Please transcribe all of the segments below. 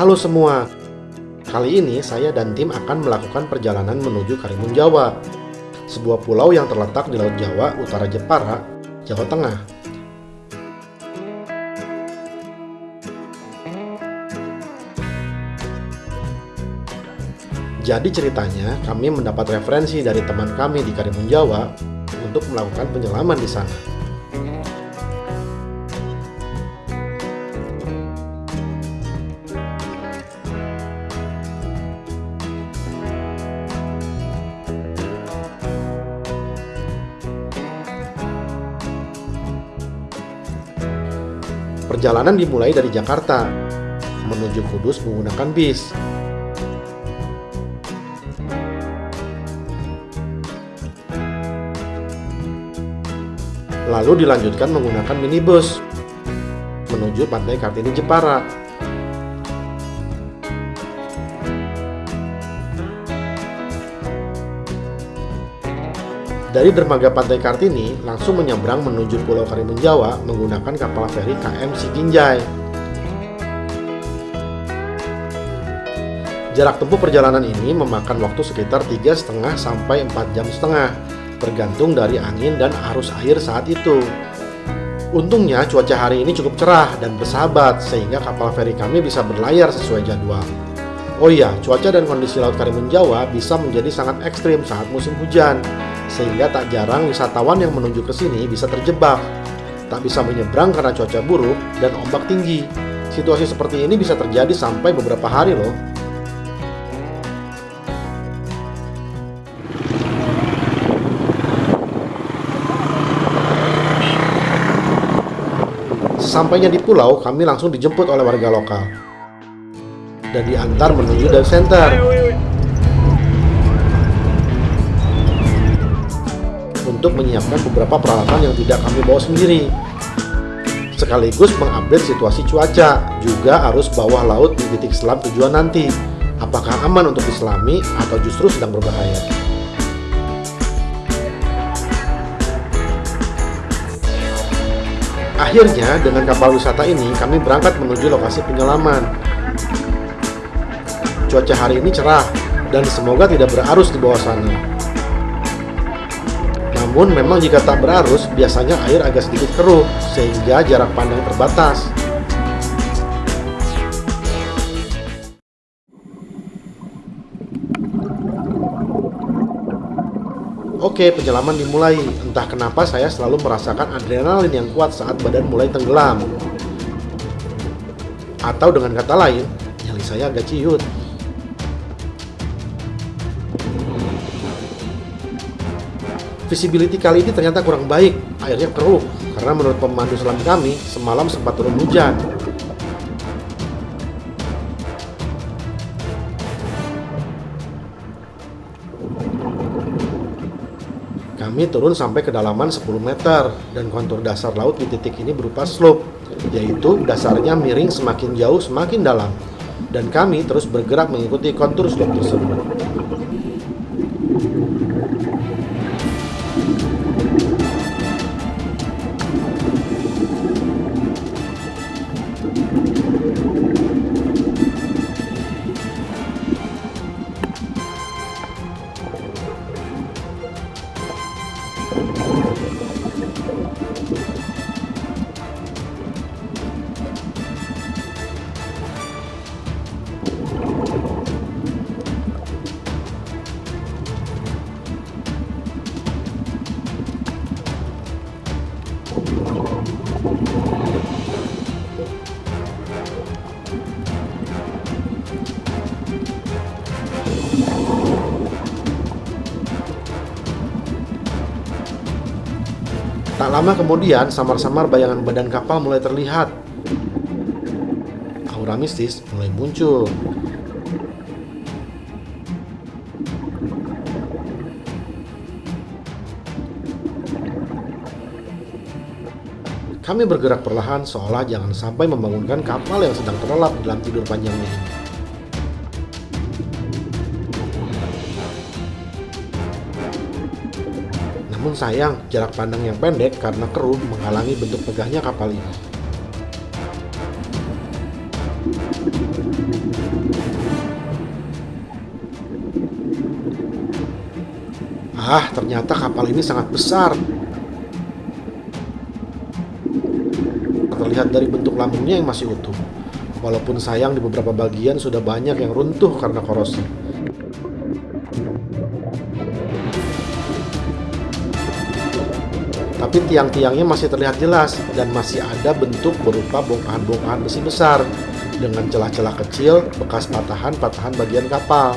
Halo semua, kali ini saya dan tim akan melakukan perjalanan menuju Karimun Jawa, sebuah pulau yang terletak di Laut Jawa, utara Jepara, Jawa Tengah. Jadi ceritanya, kami mendapat referensi dari teman kami di Karimun Jawa untuk melakukan penyelaman di sana. Perjalanan dimulai dari Jakarta menuju Kudus menggunakan bis. Lalu dilanjutkan menggunakan minibus menuju Pantai Kartini Jepara. Dari dermaga Pantai Kartini langsung menyeberang menuju Pulau Karimun Jawa menggunakan kapal feri KM Siginjai. Jarak tempuh perjalanan ini memakan waktu sekitar 3,5 sampai 4 jam setengah, tergantung dari angin dan arus air saat itu. Untungnya cuaca hari ini cukup cerah dan bersahabat sehingga kapal feri kami bisa berlayar sesuai jadwal. Oh iya, cuaca dan kondisi Laut Karimun Jawa bisa menjadi sangat ekstrim saat musim hujan, sehingga tak jarang wisatawan yang menuju ke sini bisa terjebak. Tak bisa menyeberang karena cuaca buruk dan ombak tinggi. Situasi seperti ini bisa terjadi sampai beberapa hari loh. Sesampainya di pulau, kami langsung dijemput oleh warga lokal dan diantar menuju dive center. Untuk menyiapkan beberapa peralatan yang tidak kami bawa sendiri. Sekaligus mengupdate situasi cuaca, juga arus bawah laut di titik selam tujuan nanti. Apakah aman untuk diselami atau justru sedang berbahaya? Akhirnya, dengan kapal wisata ini, kami berangkat menuju lokasi penyelaman. Cuaca hari ini cerah, dan semoga tidak berarus di bawah sana. Namun, memang jika tak berarus, biasanya air agak sedikit keruh, sehingga jarak pandang terbatas. Oke, penyelaman dimulai. Entah kenapa saya selalu merasakan adrenalin yang kuat saat badan mulai tenggelam. Atau dengan kata lain, nyali saya agak ciut. Visibility kali ini ternyata kurang baik, airnya keruh. Karena menurut pemandu selam kami, semalam sempat turun hujan. Kami turun sampai kedalaman 10 meter dan kontur dasar laut di titik ini berupa slope, yaitu dasarnya miring semakin jauh semakin dalam. Dan kami terus bergerak mengikuti kontur slope tersebut. Tak lama kemudian, samar-samar bayangan badan kapal mulai terlihat. Aura mistis mulai muncul. Kami bergerak perlahan seolah jangan sampai membangunkan kapal yang sedang terlelap dalam tidur panjangnya Namun sayang, jarak pandang yang pendek karena keruh menghalangi bentuk megahnya kapal ini. Ah, ternyata kapal ini sangat besar. Terlihat dari bentuk lambungnya yang masih utuh. Walaupun sayang di beberapa bagian sudah banyak yang runtuh karena korosi. Tapi tiang-tiangnya masih terlihat jelas dan masih ada bentuk berupa bongkahan-bongkahan besi besar dengan celah-celah kecil bekas patahan-patahan bagian kapal.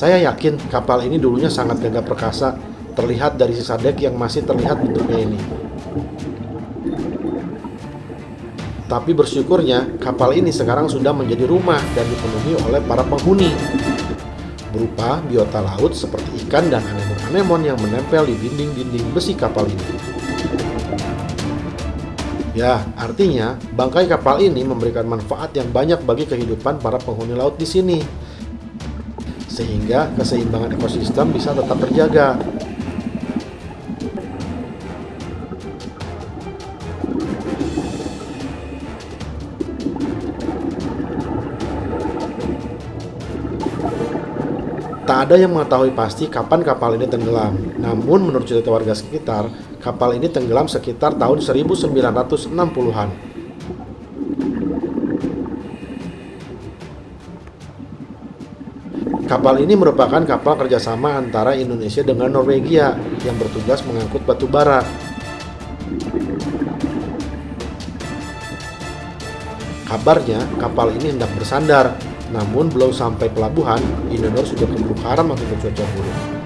Saya yakin kapal ini dulunya sangat gagah perkasa, terlihat dari sisa dek yang masih terlihat bentuknya ini. Tapi bersyukurnya, kapal ini sekarang sudah menjadi rumah dan dipenuhi oleh para penghuni. Berupa biota laut seperti ikan dan anemon-anemon yang menempel di dinding-dinding besi kapal ini. Ya, artinya bangkai kapal ini memberikan manfaat yang banyak bagi kehidupan para penghuni laut di sini sehingga keseimbangan ekosistem bisa tetap terjaga. Tak ada yang mengetahui pasti kapan kapal ini tenggelam. Namun menurut cerita warga sekitar, kapal ini tenggelam sekitar tahun 1960-an. Kapal ini merupakan kapal kerjasama antara Indonesia dengan Norwegia yang bertugas mengangkut batu bara. Kabarnya, kapal ini hendak bersandar, namun belum sampai pelabuhan, Indonesia sudah keburu karam akibat cuaca buruk.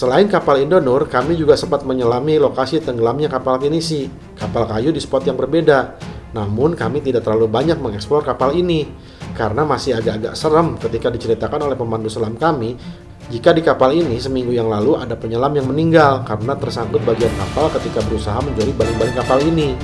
Selain kapal Indonur, kami juga sempat menyelami lokasi tenggelamnya kapal pinisi, kapal kayu di spot yang berbeda. Namun kami tidak terlalu banyak mengeksplor kapal ini, karena masih agak-agak serem ketika diceritakan oleh pemandu selam kami jika di kapal ini seminggu yang lalu ada penyelam yang meninggal karena tersangkut bagian kapal ketika berusaha mencuri baling-baling kapal ini.